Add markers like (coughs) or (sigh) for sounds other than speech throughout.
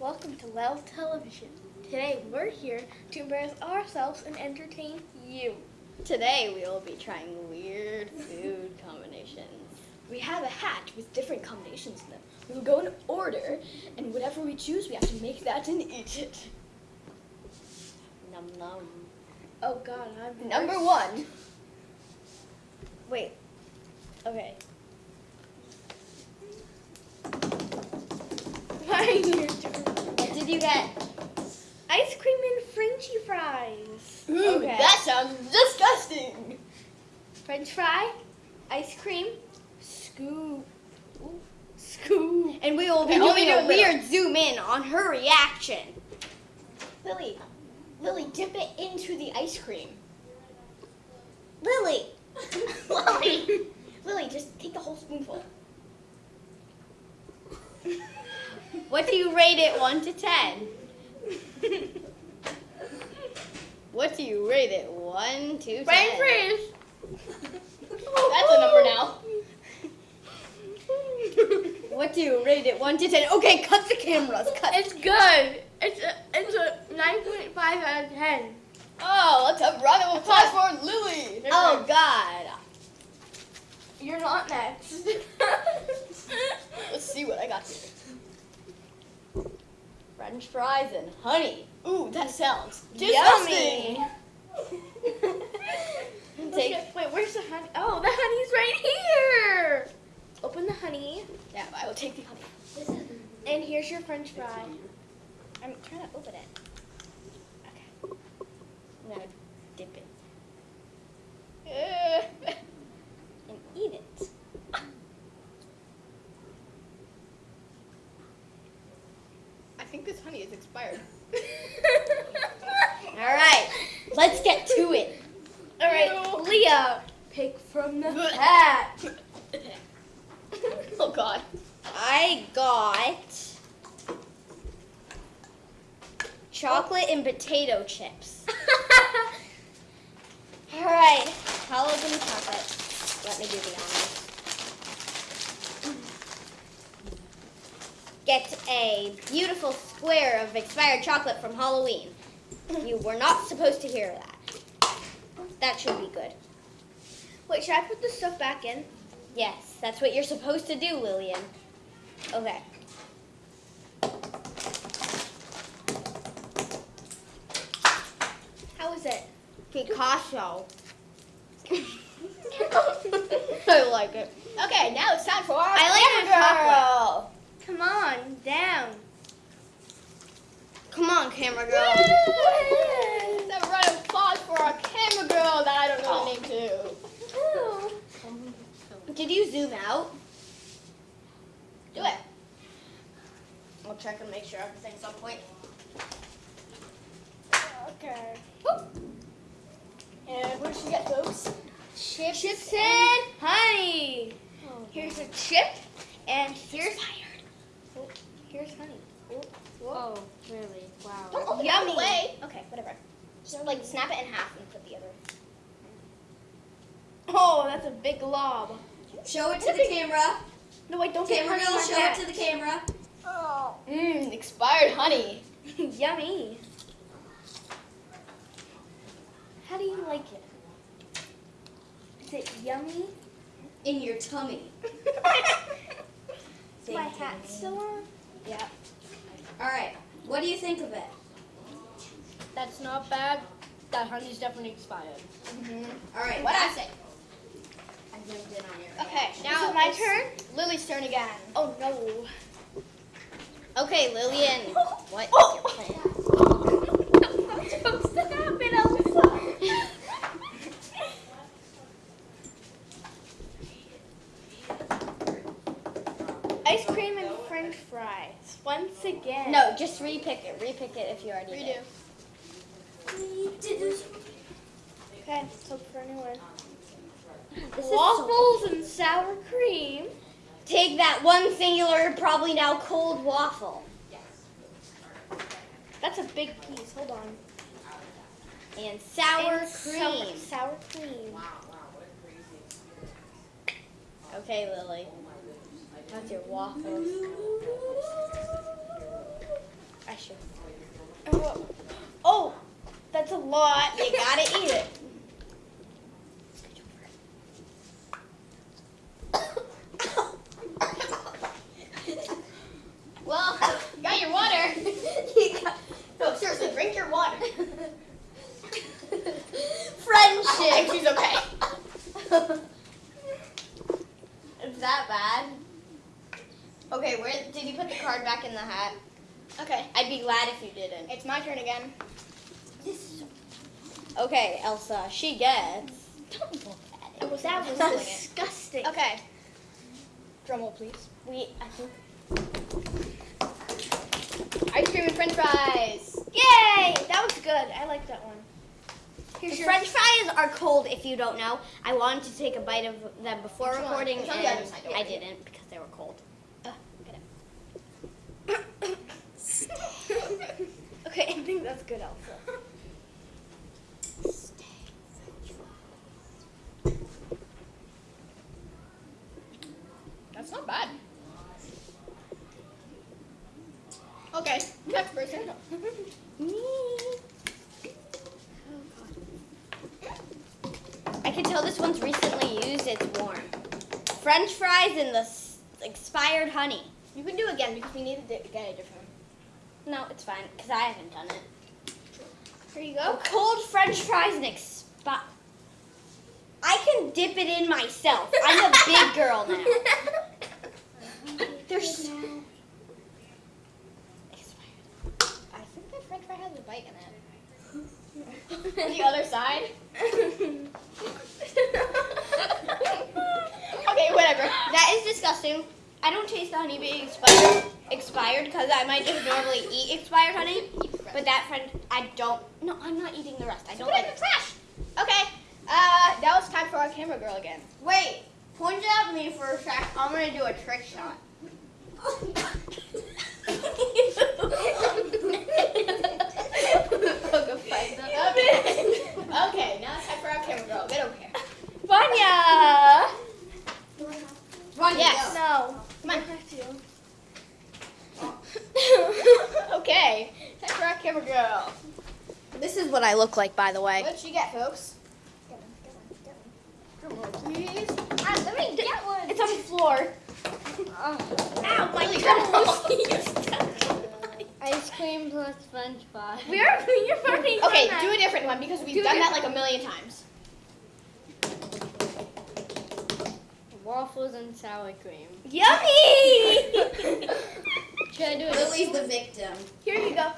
Welcome to Well Television. Today we're here to embarrass ourselves and entertain you. Today we will be trying weird food (laughs) combinations. We have a hat with different combinations in them. We will go in order, and whatever we choose, we have to make that and eat it. Num num. Oh God, I'm Number one. Wait. Okay. (laughs) Why get? Ice cream and Frenchy fries. Ooh, Okay. that sounds disgusting. French fry, ice cream, scoop, Ooh, scoop. And we will be Okay, only doing a a little. weird zoom in on her reaction. Lily, Lily, dip it into the ice cream. Lily. (laughs) Lily, (laughs) Lily, just take the whole spoonful. (laughs) What do you rate it 1 to 10? What do you rate it 1 to 10? French fries. That's a number now. What do you rate it 1 to 10? Okay, cut the cameras. Cut. It's good. It's a it's a nine point five out of ten. Oh, let's have a round of applause for Lily. Oh God. You're not next. Let's see what I got here. French fries and honey. Ooh, that sounds Yummy. (laughs) Take. Wait, where's the honey? Oh, the honey's right here. Open the honey, Yeah, I will take the honey. and here's your French fry. I'm trying to open it. Okay. Now dip it Uh, and eat it. I think this honey is expired. All right, let's get to it. All right, Leah, pick from the hat. oh God. I got chocolate and potato chips. (laughs) All right, I'll open the chocolate. Let me do the honors. Get a beautiful square of expired chocolate from Halloween. You were not supposed to hear that. That should be good. Wait, should I put the stuff back in? Yes, that's what you're supposed to do, Lillian. Okay. How is it? Picasso. (laughs) I like it. Okay, now it's time for our I like camera girl. Come on, down. Come on, camera girl. Have a round of applause for our camera girl that I don't know the name to. Did you zoom out? Do it. I'll check and make sure everything's on point. Okay. And what did she get, those? Chips, Chips and honey. Oh. Here's a chip, and here's oh, here's honey. Oh, whoa. Oh, really? Wow. Don't open it Yummy. all the way. Okay, whatever. Just like snap it in half and put the other. Oh, that's a big glob. Show it to the camera. No, wait, don't get Camera girl, show my it to the camera. Oh, Mmm, expired honey. (laughs) yummy. How do you like it? Is it yummy? In your tummy. (laughs) Is my hat still on? Yeah. All right. What do you think of it? That's not bad. That honey's definitely expired. Mhm. All right. What I say? I zoomed in on your Okay, now it my it's turn? Lily's turn again. Oh no. Okay, Lillian. (laughs) What is your oh! plan? What's supposed to happen, Elsa? Ice cream and french fries. Once again. No, just repick it. Repick it if you already Redo. did. Okay, let's for a new one. This sour cream. Take that one singular, probably now cold waffle. That's a big piece. Hold on. And sour and cream. Sour, sour cream. Wow, wow, okay, Lily. That's your waffles. I should. Oh, that's a lot. You gotta eat it. Drink your water. (laughs) Friendship. I think she's okay. (laughs) Is that bad? Okay, where did you put the card back in the hat? Okay, I'd be glad if you didn't. it's my turn again. Okay, Elsa, she gets. Don't look at it. was that was Disgusting. Okay. Drum roll, please. We, I think. Ice cream and French fries. Yay! That was good. I like that one. Here's The French fries are cold. If you don't know, I wanted to take a bite of them before Which recording, and the other side, don't I didn't because they were cold. (coughs) Okay, I think that's good, Elsa. That's not bad. Okay, next person. (laughs) I tell this one's recently used. It's warm. French fries and the expired honey. You can do it again because we need to get a different one. No, it's fine because I haven't done it. Here you go. cold French fries and expi. I can dip it in myself. I'm a big (laughs) girl now. There's. I think the French fry has a bite in it. The other side. Okay, whatever. That is disgusting. I don't taste the honey being expired expired because I might just normally eat expired honey. But that friend, I don't. No, I'm not eating the rest. I don't Put it like it. the trash. Okay. Uh, now it's time for our camera girl again. Wait, point it at me for a sec. I'm gonna do a trick shot. (laughs) (laughs) Okay, now it's time for our camera girl. Get over here. Vanya! Run, Yes. No. Come on. To (laughs) okay, time for our camera girl. This is what I look like, by the way. What did she get, folks? Drum roll, please. Ah, let me get one. It's on the floor. Ow, my (laughs) Ice cream plus French fry. We are. You're already done Okay, that. do a different one because we've Do done that like a million times. Waffles and sour cream. Yummy! (laughs) Should I do it? Lily's the victim. Here you go.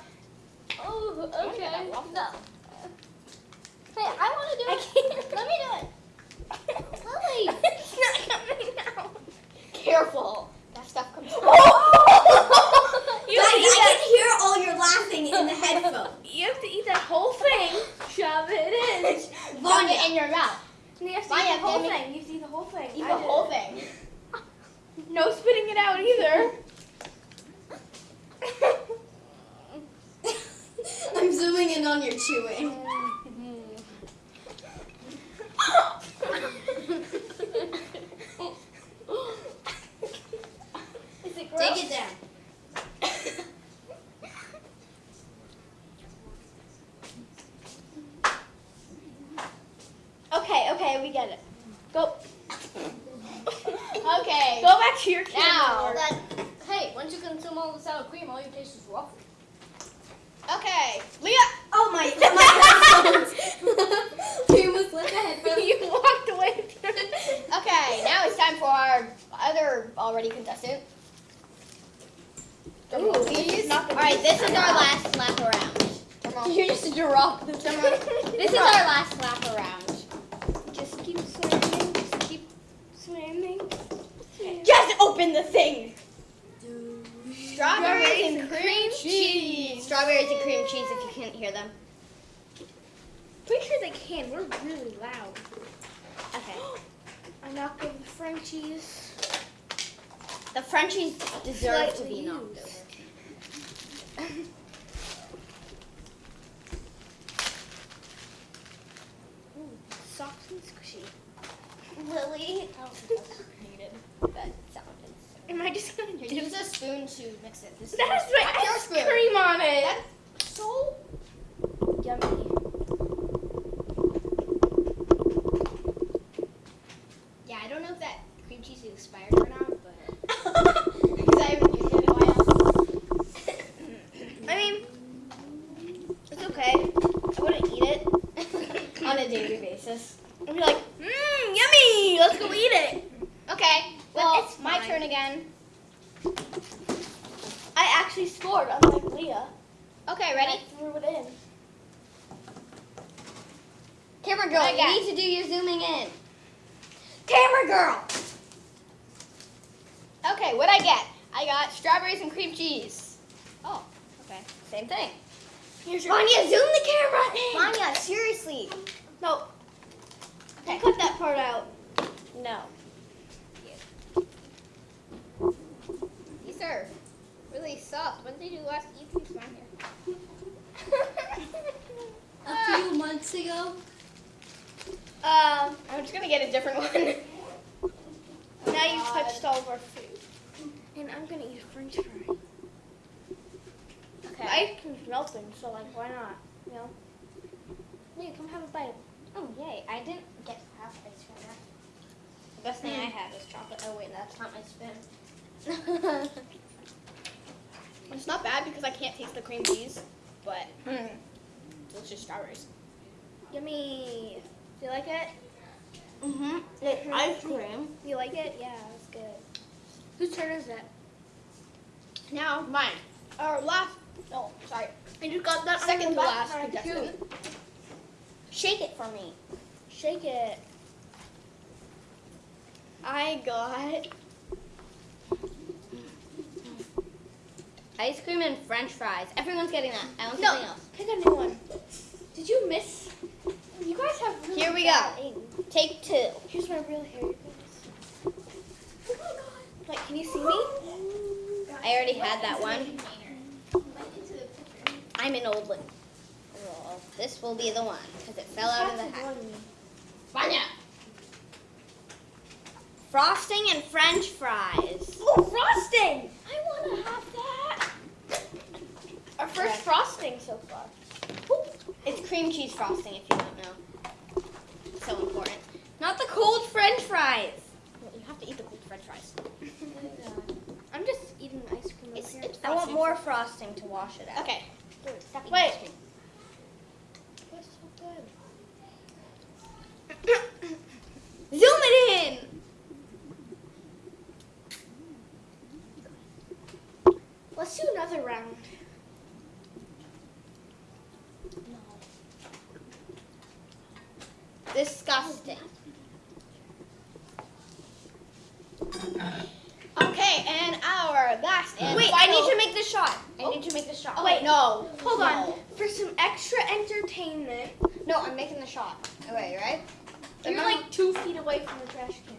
Oh, okay. No. Hey, I want to do I it. can't. Let me do it. (laughs) Lily. it's not coming out. Careful. That stuff comes. (laughs) You Guys, have, to eat I that, can hear all your laughing in the headphones. (laughs) you have to eat that whole thing. Shove it in. (laughs) Vanya. it in your mouth. And you have to Vanya, eat the whole thing. You have to eat the whole thing. Eat I the did. whole thing. (laughs) No spitting it out either. I'm zooming in on your chewing. Is it gross? Take it down. Okay, okay, we get it. Go. Okay. Go back to your Now. camera. That, hey, once you consume all the sour cream, all you taste is waffle. Okay. Leah. Oh my, my headphones. we almost let the headphones. you walked away. Okay, now it's time for our other already contestant. Drum roll, please. Not All right, this is our last lap around. Drum roll. You (laughs) just drop the (laughs) Drum. This is our last lap around. Just keep swimming. Just keep swimming. Just open the thing. Strawberries and cream cheese. Strawberries and cream cheese if you can't hear them. Pretty sure they can. We're really loud. Okay. I knocked over the Frenchies. The Frenchies deserve to be knocked over. (laughs) Ooh, soft and squishy. Lily. I don't think that's needed. That sounded so. Am I just gonna do use a spoon to mix it. This is That has that's your ice cream on it. So Yummy. scored, unlike Leah. Okay, I ready? threw it in. Camera girl, I you got- need to do your zooming in. Camera girl. Okay, what I get? I got strawberries and cream cheese. Oh, okay, same thing. Here's your. Vanya, zoom the camera in. Vanya, seriously. No. Okay. Cut that part out. No. These are really soft. When did you last eat these, Vanya? (laughs) A few months ago. Um. I'm just gonna get a different (laughs) one. Now you've touched all of our food. And I'm gonna eat a French fry. Okay. The ice cream's melting, so like, why not? You know. Leah, come have a bite. Oh, yay. I didn't get half ice cream yet. The best thing I had was chocolate. Oh, wait, that's not my spoon. (laughs) it's not bad because I can't taste the cream cheese, but mm, delicious strawberries. Yummy. Do you like it? Mm-hmm. It's ice cream. You like it? Yeah. Whose turn is it? Now, mine. Our last, no, sorry. I just got that Second to last contestant. Shake it for me. Shake it. I got ice cream and french fries. Everyone's getting that. I want No. something else. Pick a new one. Did you miss? You guys have really Here we go. Take two. Here's my real hair. you guys. Oh my Like, can you see me? I already had that one. I'm an old one. Well, this will be the one because it fell out of the hat. Vanya. Frosting and French fries. Oh, frosting! I want to have that. Our first Okay. frosting so far. It's cream cheese frosting, if you don't know. So important. Not the cold French fries. You have to eat the cold French fries. (laughs) I'm just eating ice cream It's, here. it's I want more frosting to wash it out. Okay. Stop eating Wait. ice cream. That's so good. Zoom it in. Let's do another round. Disgusting. Okay, and our last and Wait, I final- need to make the shot. I need to make the shot. Oh, wait. no. Hold No. on. For some extra entertainment, No, I'm making the shot. Okay, right? you're Remember- like two feet away from the trash can.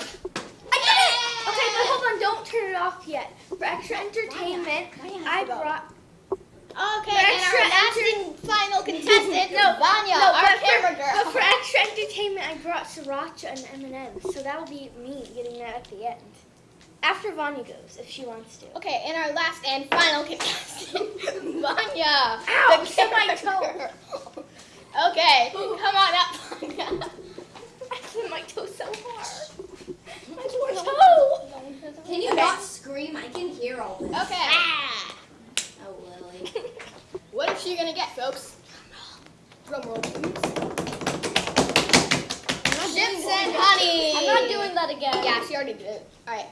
I did it! Okay, but hold on. Don't turn it off yet. For extra entertainment, Vanya has I to go. brought. Okay, For and extra our last and final (laughs) contestant, No, Vanya, no, our camera for, girl. But for extra entertainment, I brought sriracha and M&M's. So that'll be me getting that at the end. After Vanya goes, if she wants to. Okay, and our last and final contestant, (laughs) Vanya. Ow, the hit my camera toe. (laughs) girl. Okay, come on up, (laughs) Vanya. I hit my toe so hard. My poor toe. Can you not scream? I can hear all this. Okay. Ah. Oh, Lily. What is she gonna get, folks? Drum roll, please. Chips and honey. I'm not doing that again. Yeah, she already did. it. All right.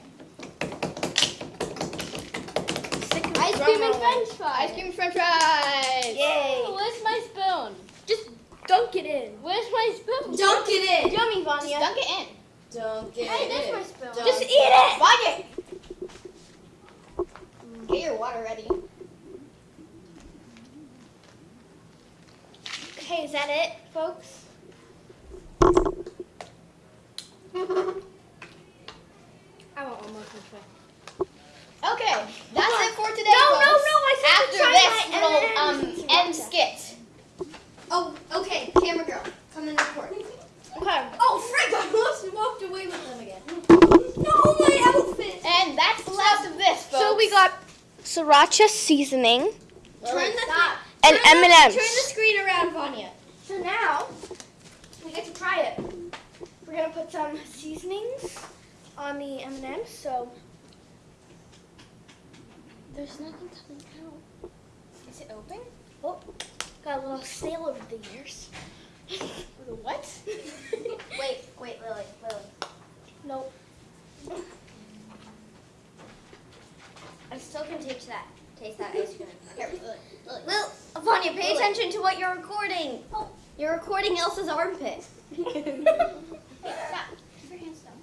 Ice cream and French fries. Ice cream, French fries. Yay. Where's my spoon? Just dunk it in. Where's my spoon? Dunk it in. Yummy, Just Vanya. dunk it in. Dunk it Hey, there's in. my spoon. Dunk Just eat it. Vanya. Get your water ready. Okay, is that it, folks? (laughs) I want one more fry. Okay, that's it for today. No, no, folks. no, I said After try this, we'll um end skit. Oh, okay. Camera girl, come in and record. Okay. Oh, frick! I almost walked away with them again. No, my outfit. And that's the last of this, folks. So we got sriracha seasoning Lily, Turn the stop. and M&Ms. Turn the screen around, Vanya. So now we get to try it. We're gonna put some seasonings on the M&Ms. So There's nothing coming out. Is it open? oh, got a little stale over the years. What? (laughs) Wait, wait, Lily, Lily. Nope. I still can taste that. Taste that ice cream. (laughs) Here, look, look. Lil, Vanya, pay attention to what you're recording. Oh. You're recording Elsa's armpit. (laughs) Stop. Keep your hands down.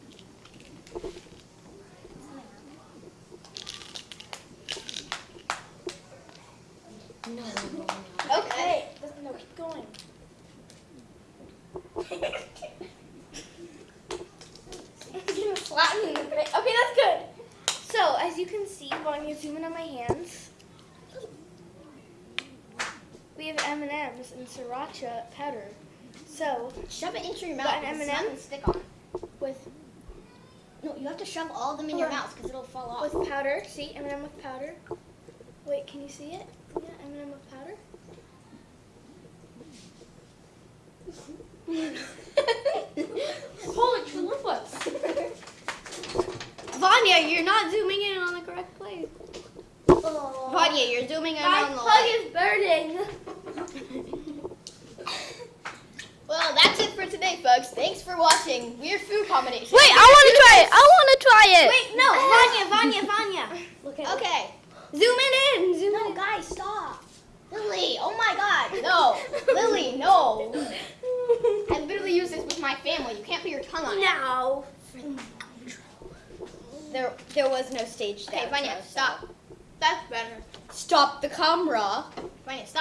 Okay. No, keep going. Flatten in the face. Okay, that's good. So, as you can see, Vanya, zoom in on my hands. We have M&M's and sriracha powder. So, Shove it into your mouth. an because it's not M&M? gonna stick on. with No, you have to shove all of them in your on. mouth because it'll fall off. with powder, see M&M with powder. Wait, can you see it? Yeah, M&M with powder. Holy chalupas. (laughs) Vanya, you're not zooming in on the correct place. Oh. Vanya, you're zooming in My on the plug light. is burning. Well, that's it for today, folks. Thanks for watching Weird Food Combinations. Wait, I want to try it. I want to try it. Wait, no, Vanya, Vanya, Vanya. (laughs) Look at Okay. Zoom it in. Zoom No, in. guys, stop. Lily, oh my god. No. (laughs) Lily, no. I literally use this with my family. You can't put your tongue on it. No. There, there was no stage Okay. Vanya, so- stop. That's better. Stop the camera. Vanya, stop.